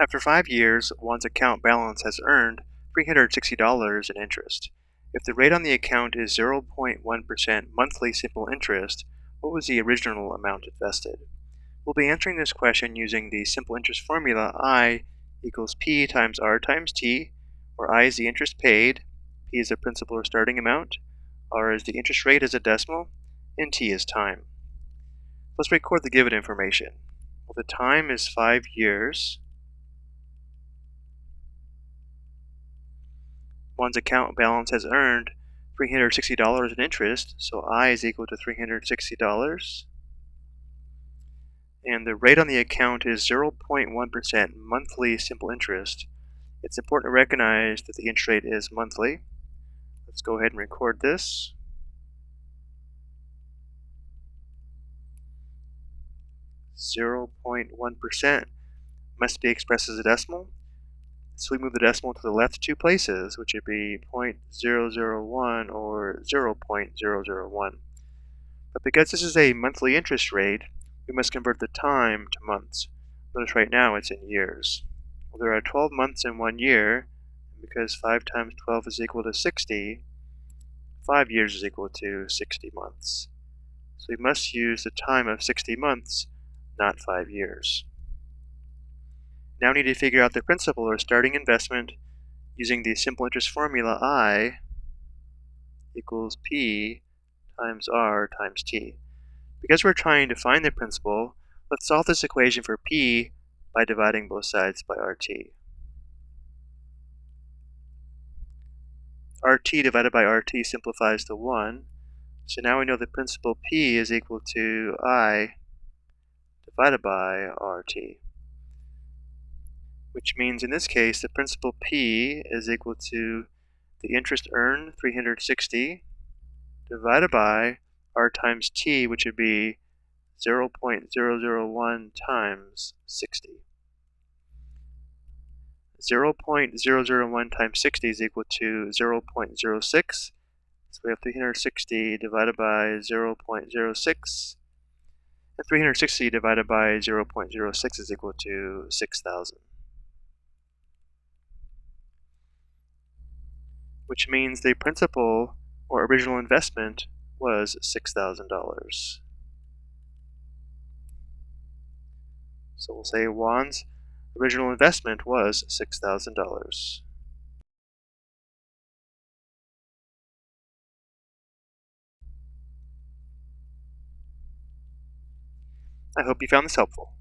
After five years, Juan's account balance has earned $360 in interest. If the rate on the account is 0.1% monthly simple interest, what was the original amount invested? We'll be answering this question using the simple interest formula I equals P times R times T, where I is the interest paid, P is the principal or starting amount, R is the interest rate as a decimal, and T is time. Let's record the given information. Well, the time is five years. Juan's account balance has earned $360 in interest, so I is equal to $360 and the rate on the account is 0.1% monthly simple interest, it's important to recognize that the interest rate is monthly. Let's go ahead and record this. Zero point one percent must be expressed as a decimal. So we move the decimal to the left two places, which would be 0.001 or 0.001. But because this is a monthly interest rate, we must convert the time to months. Notice right now it's in years. Well, there are 12 months in one year, and because 5 times 12 is equal to 60, 5 years is equal to 60 months. So we must use the time of 60 months, not 5 years. Now we need to figure out the principal or starting investment using the simple interest formula I equals P times R times T. Because we're trying to find the principal, let's solve this equation for p by dividing both sides by rt. rt divided by rt simplifies to 1, so now we know the principal p is equal to i divided by rt. Which means in this case the principal p is equal to the interest earned, 360, divided by r times t, which would be 0.001 times 60. 0.001 times 60 is equal to 0.06. So we have 360 divided by 0.06. And 360 divided by 0.06 is equal to 6,000. Which means the principal or original investment was $6,000. So we'll say Juan's original investment was $6,000. I hope you found this helpful.